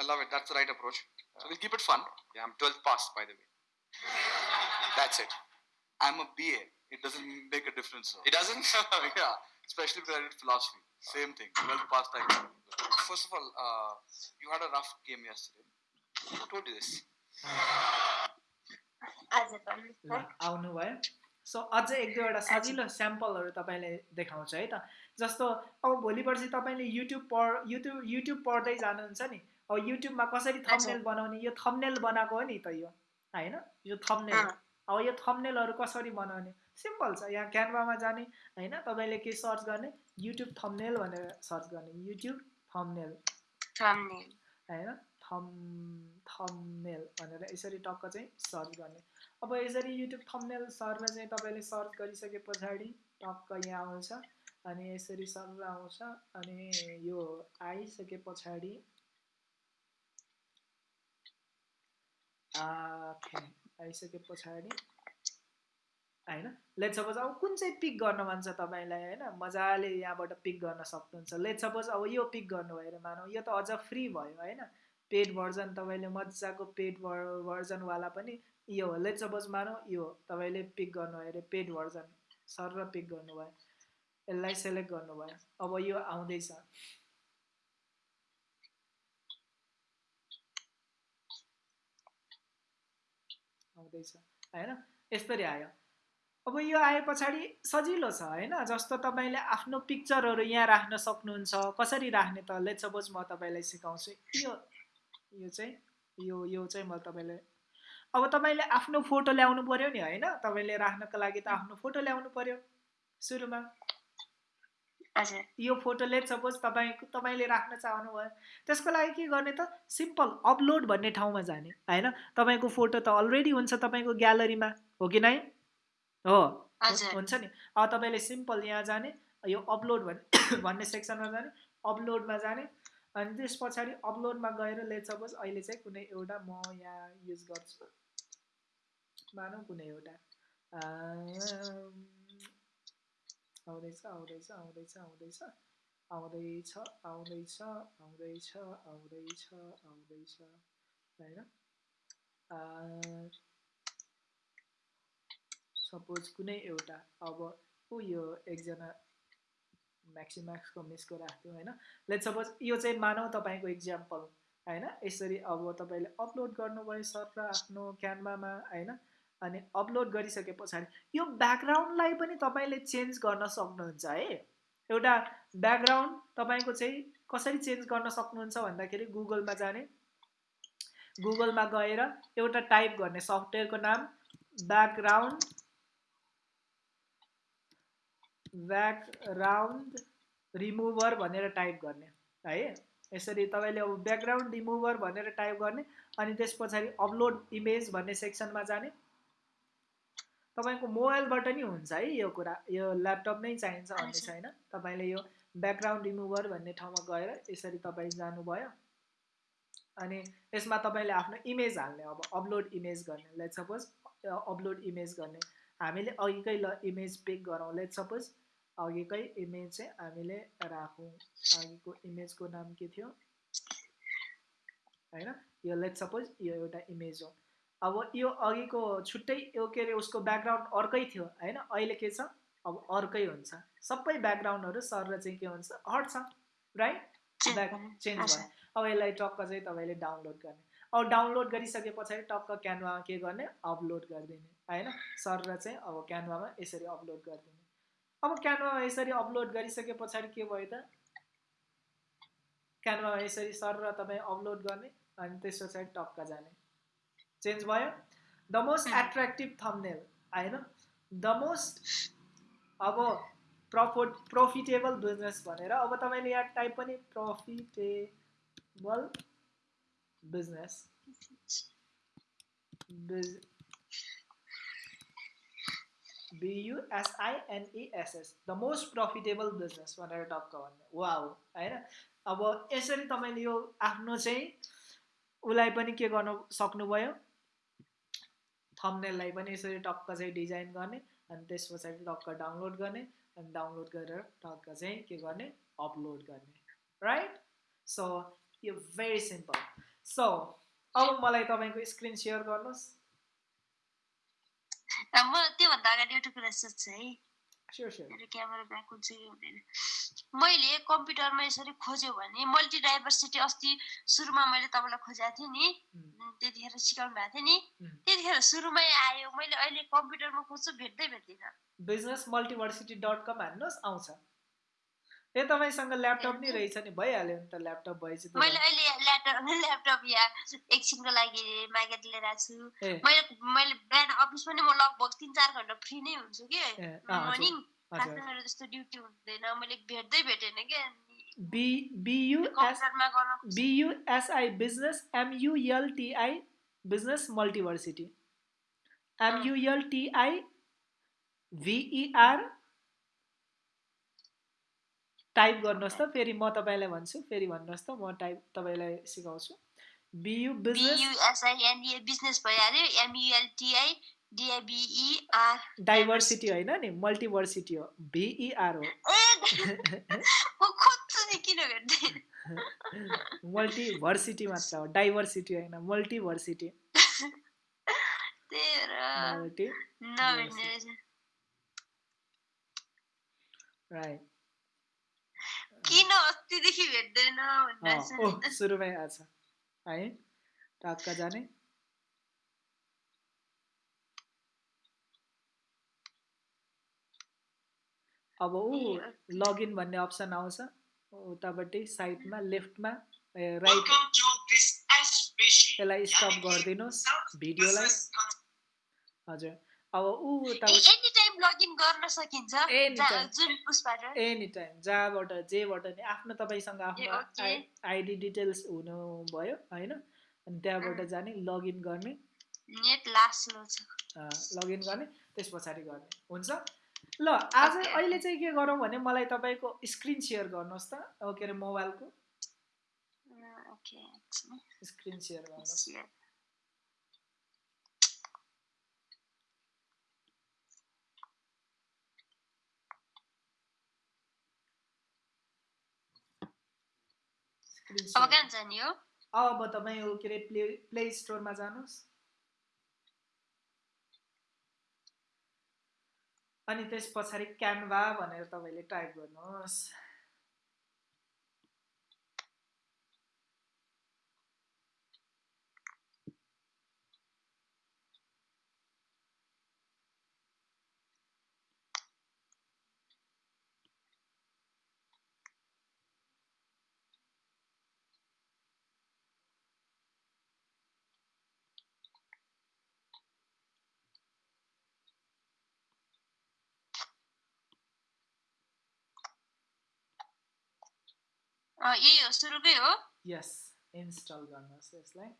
i love it. That's the right approach. So we'll keep it fun. Yeah, I'm 12th past, by the way. That's it. I'm a BA. It doesn't make a difference. Though. It doesn't? yeah. Especially because I did philosophy. Same thing. 12th past I First of all, uh, you had a rough game yesterday. Who told you this? आउनुभयो so अझै एक दुईवटा सजिलो स्याम्पलहरू तपाईँले देखाउँछ है त। जस्तो अब भोलि पर्सि तपाईँले युट्युब पढ युट्युब युट्युब पढ्दै जानुहुन्छ नि अब युट्युबमा कसरी थम्नेल बनाउने यो थम्नेल बनाएको हो नि त यो होइन? यो थम्नेल अब यो थम्नेलहरू कसरी बनाउने? सिम्पल छ यहाँ क्यानभामा जाने होइन? तपाईँले के सर्च गर्ने? युट्युब थम्नेल भनेर सर्च गर्ने। युट्युब थम्नेल होइन? थम थम्नेल भनेर यसरी टक्क चाहिँ सर्च गर्ने। अब यसरी युट्युब थम्नेल सर्न चाहिँ तपाईँले सर्च गरिसके पछाडि टक्क यहाँ आउँछ अनि यसरी सर आउँछ अनि यो आइसके पछाडि आइसके पछाडि होइन? लेट सपोज अब कुन चाहिँ पिक गर्न मन छ तपाईँलाई होइन? मजाले यहाँबाट पिक गर्न सक्नुहुन्छ। लेट सपोज अब यो पिक गर्नुभयो अरे मानौ यो त अझ फ्री भयो होइन? पेड भर्जन तपाईँले मजाको पेड भर्जनवाला पनि यो हो लेट सपोज मानौ यो तपाईँले पिक गर्नुभयो अरे पेड भर्जन सर र पिक गर्नुभयो यसलाई सेलेक्ट गर्नुभयो अब यो आउँदैछ। आउँदैछ होइन यस्तरी आयो। अब यो आए पछाडि सजिलो छ होइन जस्तो तपाईँले आफ्नो पिक्चरहरू यहाँ राख्न सक्नुहुन्छ कसरी राख्ने त लेट सपोज म तपाईँलाई सिकाउँछु यो यो चाहिँ यो यो चाहिँ म तपाईँलाई अब तपाईँले आफ्नो फोटो ल्याउनु पऱ्यो नि होइन? तपाईँले राख्नको लागि त आफ्नो फोटो ल्याउनु पऱ्यो सुरुमा। यो फोटोले सपोज तपाईँ तपाईँले राख्न चाहनुभयो त्यसको लागि के गर्ने त सिम्पल अपलोड भन्ने ठाउँमा जाने होइन? तपाईँको फोटो त अलरेडी हुन्छ तपाईँको ग्यालरीमा हो कि नै? हो हुन्छ नि। अब तपाईँले सिम्पल यहाँ जाने यो अपलोड भन्ने भन्ने सेक्सनमा जाने अपलोडमा जाने अनि त्यस पछाडि अपलोडमा गएर लेट सपोज अहिले चाहिँ कुनै एउटा म यहाँ युज गर्छु। मानौँ कुनै एउटा। आउँदैछ आउँदैछ आउँदैछ आउँदैछ। आउँदैछ आउँदैछ आउँदैछ आउँदैछ आउँदैछ। होइन? सपोज कुनै एउटा। अब ऊ यो एकजना म्याक्सिम्याक्सको मिसको राख्थ्यो होइन? लेट सपोज यो चाहिँ मानौ तपाईँको इक्जाम्पल होइन? यसरी अब तपाईँले अपलोड गर्नुभयो सर र आफ्नो क्यानभामा होइन? अनि अपलोड गरिसके पछाडि यो ब्याकग्राउन्डलाई पनि तपाईँले चेन्ज गर्न सक्नुहुन्छ है? एउटा ब्याकग्राउन्ड तपाईँको चाहिँ कसरी चेन्ज गर्न सक्नुहुन्छ भन्दाखेरि गुगलमा जाने। गुगलमा गएर एउटा टाइप गर्ने सफ्टवेयरको नाम ब्याकग्राउन्ड ब्याकग्राउन्ड रिमुभर भनेर टाइप गर्ने है? यसरी तपाईँले अब ब्याकग्राउन्ड रिमुभर भनेर टाइप गर्ने अनि त्यस पछाडि अपलोड इमेज भन्ने सेक्सनमा जाने। तपाईँको मोबाइलबाट नि हुन्छ है यो कुरा यो ल्यापटप नै चाहिन्छ भन्ने छैन? तपाईँले यो ब्याकग्राउन्ड रिमुभर भन्ने ठाउँमा गएर यसरी तपाईँ जानुभयो। अनि यसमा तपाईँले आफ्नो इमेज हाल्ने अब अपलोड इमेज गर्ने। लेट सपोज अपलोड इमेज गर्ने। हामीले अघिकै ल इमेज पिक गरौँ। लेट सपोज अघिकै इमेज चाहिँ हामीले राखौँ। अघिको इमेजको नाम के थियो? होइन? यो लेट सपोज यो एउटा इमेज हो। अब यो अघिको छुट्टै यो के अरे उसको ब्याकग्राउन्ड अर्कै थियो होइन? अहिले के छ? अब अर्कै हुन्छ। सबै ब्याकग्राउन्डहरू सर चाहिँ के हुन्छ? हट्छ राइट ब्याक चेन्ज भयो अब यसलाई टक्क चाहिँ तपाईँले डाउनलोड गर्ने। अब डाउनलोड गरिसके पछाडि टक्क क्यानभामा के गर्ने? अपलोड गरिदिने। होइन? सर चाहिँ अब क्यानभामा यसरी अपलोड गरिदिने। अब क्यानभामा यसरी अपलोड गरिसके पछाडि के भयो त? क्यानभामा यसरी सर र तपाईँ अपलोड गर्ने अनि त्यस पछाडि टक्क जाने। चेन्ज भयो। द मोस्ट एट्र्याक्टिभ थम्नेल होइन द मोस्ट अब प्रफिट प्रफिटेबल बिजनेस भनेर अब तपाईँले यहाँ टाइप पनि प्रफिटेबल बिजनेस बिज बियुएसआइएनइएसएस द मोस्ट प्रफिटेबल बिजनेस भनेर टक्क भन्ने वा हो होइन? अब यसरी तपाईँले यो आफ्नो चाहिँ उसलाई पनि के गर्नु सक्नुभयो? थम्नेललाई पनि यसरी टक्क चाहिँ डिजाइन गर्ने अनि त्यस पछाडि टक्क डाउनलोड गर्ने अनि डाउनलोड गरेर टक्क चाहिँ के गर्ने? अपलोड गर्ने. राइट सो यो भेरी सिम्पल सो अब मलाई तपाईँको स्क्रिन सेयर गर्नुहोस्। म त्योभन्दा अगाडि एउटा कुरा सोध्छु है मेरो क्यामेरा ब्याक हुन्छ कि हुँदैन मैले कम्प्युटरमा यसरी खोज्यो भने मल्टी डाइभर्सिटी अस्ति सुरुमा मैले तपाईँलाई खोजेको थिएँ नि त्यतिखेर सिकाउनु भएको थियो नि त्यतिखेर सुरुमै आयो मैले अहिले कम्प्युटरमा खोज्छु भेट्दै भेट्दिनँ बिजनेस मल्टिभर्सिटी डट कम हान्नुहोस् आउँछ ए तपाईँसँग ल्यापटप नै रहेछ नि भइहाल्यो नि त ल्यापटप भएपछि मैले अहिले ल्यापटप ल्यापटप या एकछिनको लागि मागेर लिएर आएको छु। मैले मैले बिहान अफिस पनि म लगभग तिन चार घन्टा फ्री नै हुन्छु कि? मर्निङ मेरो जस्तो ड्युटी हुँदैन मैले भेट्दै भेटेन क्या B U S I business M U L T I Business Multiversity. M U L T I V E R type गर्नुहोस् त फेरि म तपाईँलाई भन्छु फेरि भन्नुहोस् त म टाइप तपाईँलाई सिकाउँछु। बियु बिजनेस डाइभर्सिटी होइन नि मल्टिभर्सिटी हो भिइआर हो। मल्टिभर्सिटी मात्र हो डाइभर्सिटी होइन मल्टिभर्सिटी। राइट किन अस्तिदेखि भेट्दैन सुरुमै आछ है टक्क जाने अब ऊ लगइन भन्ने अप्सन आउँछ उतापट्टि साइडमा लेफ्टमा राइट यसलाई स्टप गरिदिनुहोस् भिडियोलाई हजुर अब ऊ एनी टाइम जहाँबाट जेबाट नि आफ्नो तपाईँसँग आफ्नो आइडी डिटेल्स हुनुभयो होइन? अनि त्यहाँबाट जाने लगइन गर्ने। नेट लास्ट लगइन गर्ने त्यस पछाडि गर्ने। हुन्छ? ल आज. अहिले चाहिँ के गरौँ भने मलाई तपाईँको स्क्रिन सेयर गर्नुहोस् त। के अरे मोबाइलको। स्क्रिन सेयर गर्नुहोस्। अब कहाँ जाने हो अब तपाईँ के अरे प्ले प्ले स्टोरमा जानुहोस् अनि त्यस पछाडि क्यानभा भनेर तपाईँले टाइप गर्नुहोस् यही हो सुरुकै हो यस इन्स्टल गर्नुहोस् यसलाई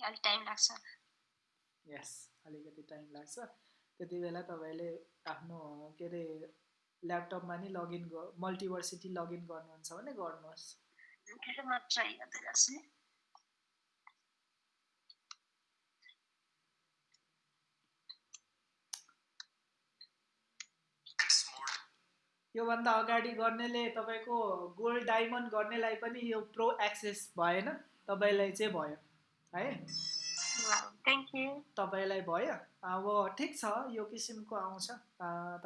अलिक टाइम लाग्छ यस अलिकति टाइम लाग्छ त्यति बेला तपाईँले आफ्नो के अरे ल्यापटपमा नि लगइन मल्टिभर्सिटी लगइन गर्नुहुन्छ भने गर्नुहोस् के अरे म ट्राई गर्दै गर्छु योभन्दा अगाडि गर्नेले तपाईँको गोल्ड डायमन्ड गर्नेलाई पनि यो प्रो एक्सेस भएन तपाईँलाई चाहिँ भयो है? थ्याङ्क यू तपाईँलाई भयो। अब ठिक छ यो किसिमको आउँछ।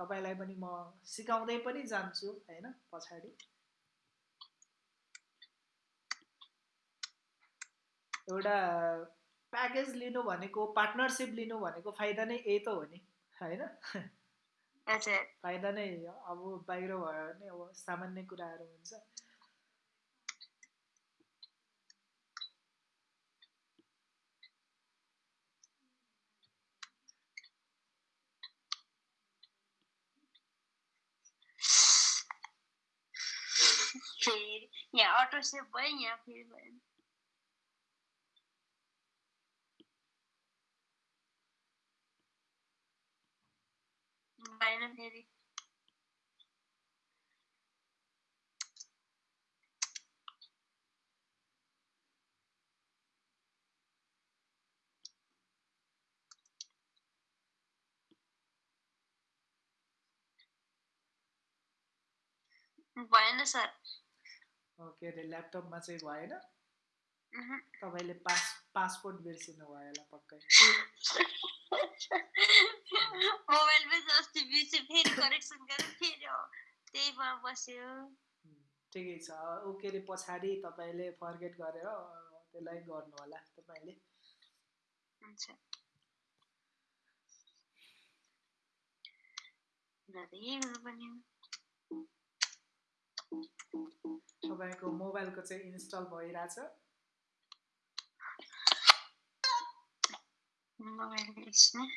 तपाईँलाई पनि म सिकाउँदै पनि जान्छु होइन पछाडि। एउटा प्याकेज लिनु भनेको पार्टनरसिप लिनु भनेको फाइदा नै यही त हो नि होइन? फाइदा नै अब बाहिर भयो भने अब सामान्य कुराहरू हुन्छ फेरि यहाँ अटो सेभ भयो यहाँ फेरि भयो भएन फेरि भएन सर अ, के अरे ल्यापटपमा चाहिँ भएन उहुँ। तपाईँले पास पासपोर्ट बिर्सिनु भयो होला पक्कै मोबाइलमै अस्ति बिर्से फेरि करेक्सन गरेर फेरि त्यहीमा बस्यो। ठिकै छ। ऊ के अरे पछाडि तपाईँले फर्गेट गरेर त्यसलाई गर्नु होला तपाईँले। तपाईँको मोबाइलको चाहिँ इन्स्टल भइरहेछ। मोबाइल एकछिन है।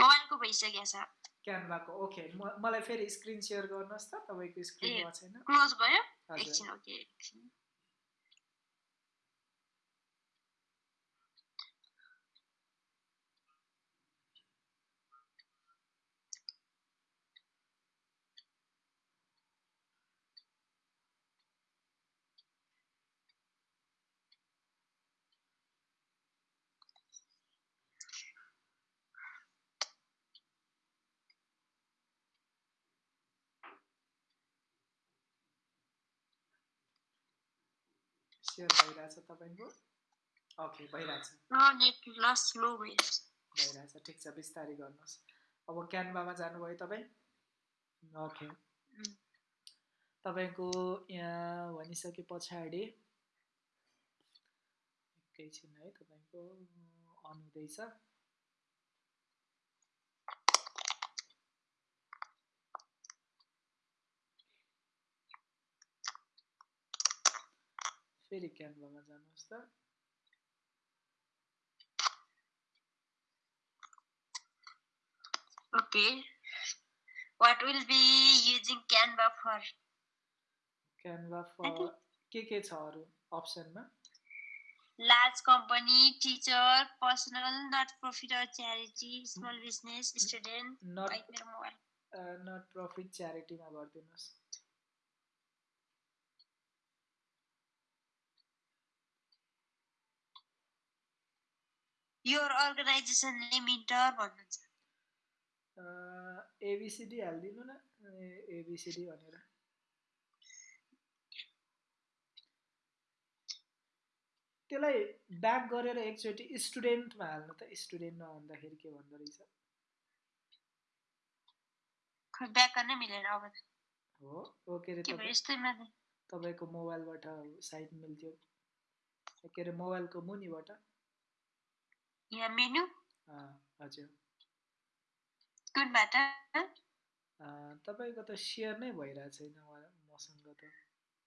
मोबाइलको भइसक्यो छ क्यानभाको ओके मलाई फेरि स्क्रिन सेयर गर्नुहोस् त तपाईँको स्क्रिन ए। भएको छैन क्लोज भयो एकछिन ओके एकछिन सेयर भइरहेछ तपाईँको ओके भइरहेछ भइरहेछ ठिक छ बिस्तारै गर्नुहोस्। अब क्यानभामा जानुभयो तपाईँ? ओके उम्. तपाईँको यहाँ भनिसके पछाडि एकैछिन है तपाईँको अन हुँदैछ। फेरि क्यानभामा जानुहोस् त Okay. What will be using Canva for? Canva for के के छ अरू अप्सनमा large company teacher personal not profit or charity small business student not mobile not profit च्यारिटीमा गरिदिनुहोस् योर अर्गनाइजेसन नेम इन्टर भन्नुहुन्छ एबिसिडी हालिदिनु न एबिसिडी भनेर त्यसलाई ब्याक गरेर एकचोटि स्टुडेन्टमा हाल्नु त स्टुडेन्टमा भन्दाखेरि के भन्दो रहेछ हो ओके अरे के मात्रै तपाईँको मोबाइलबाट साइट मिल्थ्यो के अरे मोबाइलको मुनिबाट यहाँ मेनु अँ, हजुर कुनबाट अँ, तपाईँको त सेयर नै भइरहेको छैन मसँग त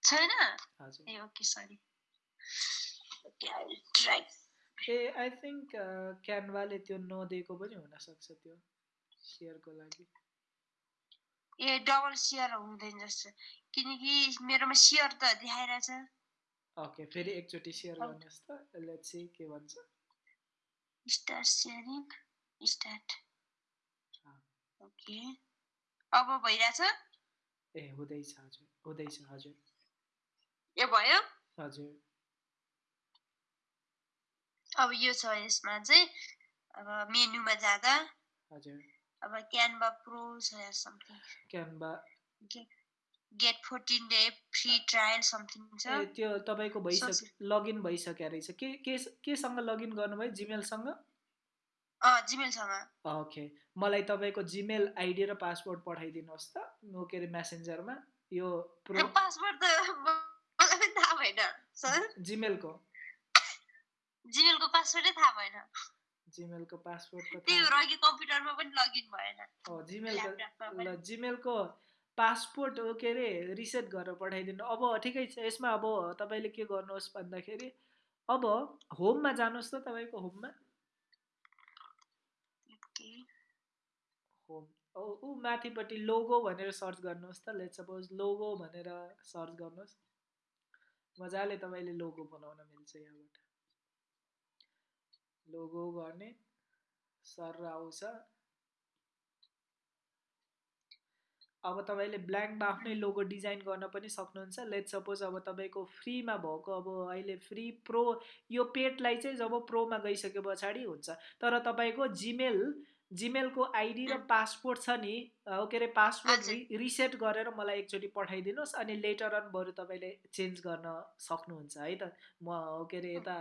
छैन हजुर ए okay sorry okay I try ah I think क्यानभाले त्यो नदिएको पनि हुनसक्छ त्यो सेयरको लागि ए डबल सेयर हुँदैन जस्तो किनकि मेरोमा सेयर त देखाइरहेछ ओके फेरि एकचोटि सेयर। गर्नुहोस् त लेट्स सी के भन्छ स्टार्ट सेयरिङ स्टार्ट। ओके अब भइरहेछ? ए हुँदैछ हजुर। हुँदैछ हजुर। ए भयो? हजुर। अब यो छ यसमा चाहिँ। अब मेनुमा जाँदा। हजुर। अब क्यानभा प्रो छ something Canva get fourteen day free trial something छ त्यो तपाईँको भइसक्यो लगइन भइसक्यो रहेछ। के के केसँग लगइन गर्नुभयो? जिमेलसँग जिमेलसँग ओके। मलाई तपाईँको जिमेल आइडी र पासवर्ड पठाइदिनुहोस् त। के अरे मेसेन्जरमा यो पासवर्ड त थाहा भएन सर जिमेलको जिमेलको पासवर्डै थाहा भएन। जिमेलको पासवर्ड त भएर अघि कम्प्युटरमा पनि लगइन भएन। हो जिमेलको ल जिमेलको पासपोर्ट हो के अरे रिसेट गरेर पठाइदिनु। अब ठिकै छ यसमा अब तपाईँले के गर्नुहोस् भन्दाखेरि अब होममा जानुहोस् त तपाईँको होममा। होम ऊ माथिपट्टि लोगो भनेर सर्च गर्नुहोस् त। लेट सपोज लोगो भनेर सर्च गर्नुहोस्। मजाले तपाईँले लोगो बनाउन मिल्छ यहाँबाट। लोगो गर्ने सर आउँछ। अब तपाईँले ब्ल्याङ्कमा आफ्नै लोगो डिजाइन गर्न पनि सक्नुहुन्छ। लेट सपोज अब तपाईँको फ्रीमा भएको अब अहिले फ्री प्रो यो पेडलाई चाहिँ जब प्रोमा गइसके पछाडि हुन्छ। तर तपाईँको जिमेल जिमेलको आइडी र पासपोर्ट छ नि के अरे। रि रिसेट गरेर मलाई एकचोटि पठाइदिनुहोस् अनि लेटर अन बरु तपाईँले चेन्ज गर्न सक्नुहुन्छ है त? म के अरे यता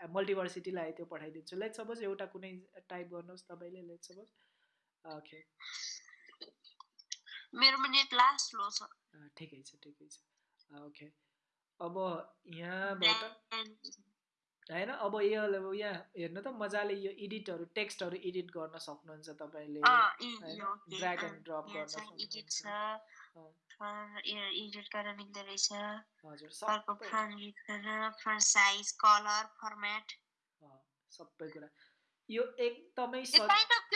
मल्टिभर्सिटीलाई त्यो पठाइदिन्छु। लेट सपोज एउटा कुनै टाइप गर्नुहोस् तपाईँले लेट सपोज ओके मेरोमा नेट लास्ट स्लो छ। ठिकै छ ठिकै छ। ओके अब यहाँबाट। होइन अब यो अब यहाँ हेर्नु त मजाले यो एडिटहरू टेक्स्टहरू एडिट गर्न सक्नुहुन्छ तपाईँले ड्र्याग एन्ड ड्रप गर्न सक्नुहुन्छ। एडिट गर्न मिल्दो रहेछ। अर्को सबै फ्रन्ट गर्न फ्रन्ट साइज कलर फर्मेट सबै कुरा। यो एकदमै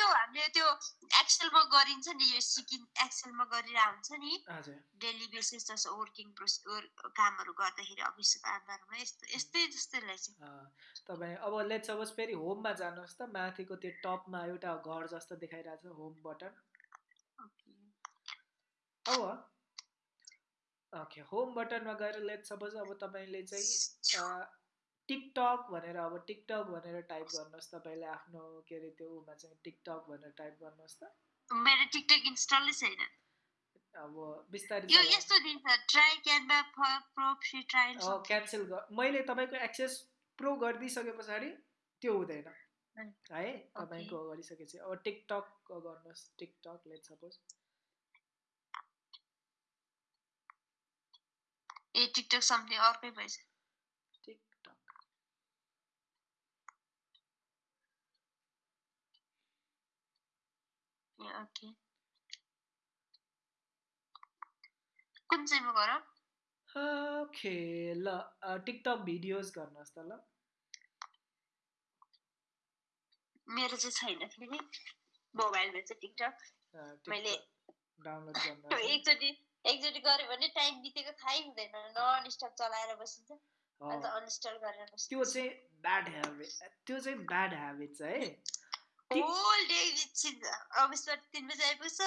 त्यो हामीले त्यो एक्सेलमा गरिन्छ नि यो सिकिङ एक्सेलमा गरिरहेको हुन्छ नि। डेली बेसिस जस्तो वर्किङ कामहरू गर्दाखेरि अफिसको कामहरूमा यस्तो यस्तै जस्तै रहेछ तपाईँ अब लेट सपोज फेरि होममा जानुहोस् त माथिको त्यो टपमा एउटा घर जस्तो देखाइरहेको छ होम बटन अब ओके होम बटनमा गएर लेट सपोज अब तपाईँले चाहिँ टिकटक भनेर अब टिकटक भनेर टाइप गर्नुहोस् तपाईँले आफ्नो के अरे त्यो उमा चाहिँ टिकटक भनेर टाइप गर्नुहोस् त। मेरो टिकटक इन्स्टलै छैन। अब बिस्तारै यो। यस्तो दिन्छ try Canva Pro free trial uh, cancel गर मैले तपाईँको एक्सेस प्रो गरिदिइसके पछाडि त्यो हुँदैन. है तपाईँको गरिसकेपछि अब टिकटक गर्नुहोस् TikTok let suppose a TikTok something अर्कै भएछ टिकटक ए ओके कुन चाहिँमा गर ओके ल टिकटक भिडियोज गर्नुहोस् त ल। मेरो चाहिँ छैन फेरि मोबाइलमा चाहिँ टिकटक मैले- डाउनलोड गर्नुहोस् है। एकचोटि एकचोटि गऱ्यो भने टाइम बितेको थाहै हुँदैन नन स्टप चलाएर बसिन्छ अन्त अँ, अनइन्स्टल गरेर त्यो चाहिँ ब्याड ह्याबिट त्यो चाहिँ ब्याड ह्याबिट है। ती- होल डे बिचिन्छ अफिसबाट तिन बजी आइपुग्छ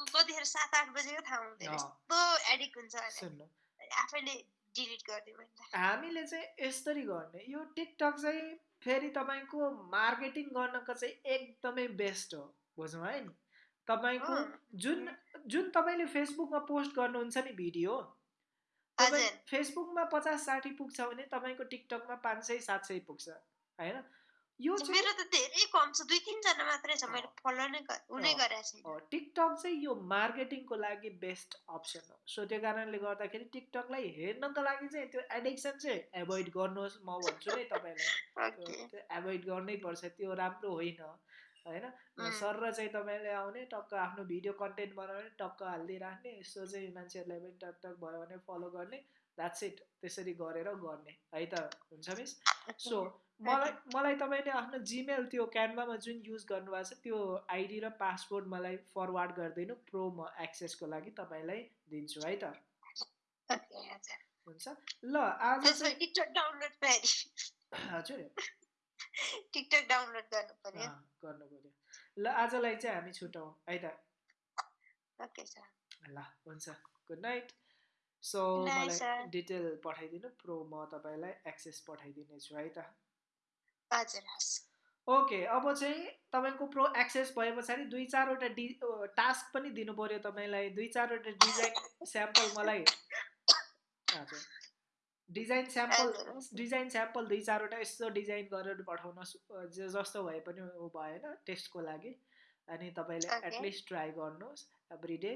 कतिखेर सात आठ बजेको थाहा हुँदैन। यस्तो एडिक्ट हुन्छ आफैले डिलिट गरिदियो हामीले चाहिँ यसरी गर्ने यो टिकटक चाहिँ फेरि तपाईँको मार्केटिङ गर्नको चाहिँ एकदमै बेस्ट हो बुझ्नु है तपाईँको अँ, जुन जुन तपाईँले फेसबुकमा पोस्ट गर्नुहुन्छ नि भिडियो तपाईँ फेसबुकमा पचास साठी पुग्छ भने तपाईँको टिकटकमा पाँच सय सात सय पुग्छ होइन यो मेरो त धेरै कम छ दुई तिनजना मात्रै छ मैले। फलो नै। गरेको टिकटक चाहिँ यो मार्केटिङको लागि बेस्ट अप्सन हो। सो त्यो कारणले गर्दाखेरि टिकटकलाई हेर्नको लागि चाहिँ त्यो एडिक्सन चाहिँ एभोइड गर्नुहोस् म भन्छु नै तपाईँलाई। त्यो एभोइड गर्नै पर्छ त्यो राम्रो होइन होइन. सर र चाहिँ तपाईँले आउने टक्क आफ्नो भिडियो कन्टेन्ट बनाउने टक्क हालिदिइराख्ने यसो चाहिँ मान्छेहरूलाई पनि टक टक भयो भने फलो गर्ने द्याट्स इट त्यसरी गरेर गर्ने। है त हुन्छ मिस? सो मलाई मलाई तपाईँले आफ्नो जिमेल त्यो क्यानभामा जुन युज गर्नुभएको छ त्यो आइडी र पासवर्ड मलाई फरवार्ड गरिदिनु प्रो म एक्सेसको लागि तपाईँलाई दिन्छु है त? हुन्छ। ल आज डाउनलोड हजुर। टिकटक डाउनलोड गर्नु पर्यो। ल आजलाई चाहिँ हामी छुटौँ है त? Okay sir. ल हुन्छ। Good night. सो मलाई. डिटेल पठाइदिनु प्रो म तपाईँलाई एक्सेस पठाइदिनेछु है त ओके अब चाहिँ तपाईँको प्रो एक्सेस भए पछाडि दुई चारवटा डि टास्क पनि दिनु पऱ्यो तपाईँलाई। दुई चारवटा डिजाइन स्याम्पल मलाई हजुर। Design sample. डिजाइन स्याम्पल दुई चारवटा यसो डिजाइन गरेर जे जस्तो भए पनि भएन टेस्टको लागि। अनि तपाईँले. एटलिस्ट ट्राई गर्नुहोस् एभ्री डे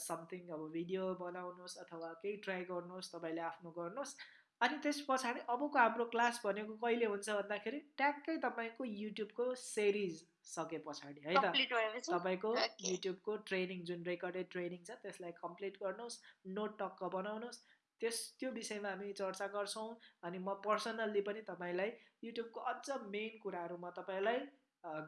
समथिङ अब भिडियो बनाउनुहोस् अथवा केही ट्राई गर्नुहोस् तपाईँले आफ्नो गर्नुहोस् अनि त्यस पछाडि अबको हाम्रो क्लास भनेको कहिले हुन्छ भन्दाखेरि ट्याक्कै तपाईँको युट्युबको सिरिज सके पछाडि है त तपाईँको. युट्युबको ट्रेनिङ जुन रेकर्डेड ट्रेनिङ छ त्यसलाई कम्प्लिट गर्नुहोस् नोट टक्क बनाउनुहोस् त्यस त्यो विषयमा हामी चर्चा गर्छौँ अनि म पर्सनल्ली पनि तपाईँलाई युट्युबको अझ मेन कुराहरू म तपाईँलाई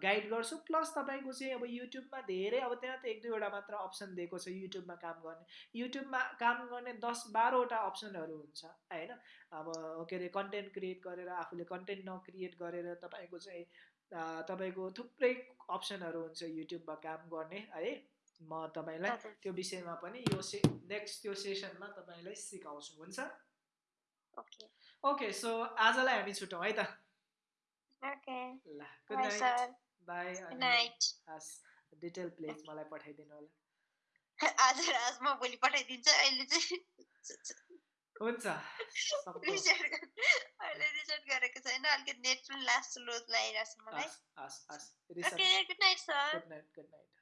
गाइड गर्छु। प्लस तपाईँको चाहिँ अब युट्युबमा धेरै अब त्यहाँ त एक दुईवटा मात्र अप्सन दिएको छ युट्युबमा काम गर्ने। युट्युबमा काम गर्ने दस बाह्रवटा अप्सनहरू हुन्छ होइन? अब के अरे कन्टेन्ट क्रिएट गरेर आफूले कन्टेन्ट नक्रिएट गरेर तपाईँको चाहिँ तपाईँको थुप्रै अप्सनहरू हुन्छ युट्युबमा काम गर्ने है? म तपाईँलाई। त्यो विषयमा पनि यो से नेक्स्ट त्यो सेसनमा तपाईँलाई सिकाउँछु हुन्छ? ओके। ओके सो आजलाई हामी छुटौँ है त? ओके ल good bye night sir bye good night हस् डिटेल प्लिज मलाई पठाइदिनु होला हजुर आज म भोलि पठाइदिन्छु अहिले चाहिँ हुन्छ सक्दो। रिचार्ज अहिले रिचार्ज गरेको छैन अलिकति नेट पनि लास्ट स्लो लागिरहेको छ मलाई हस् हस् हस् research okay good night sir good night good night हस्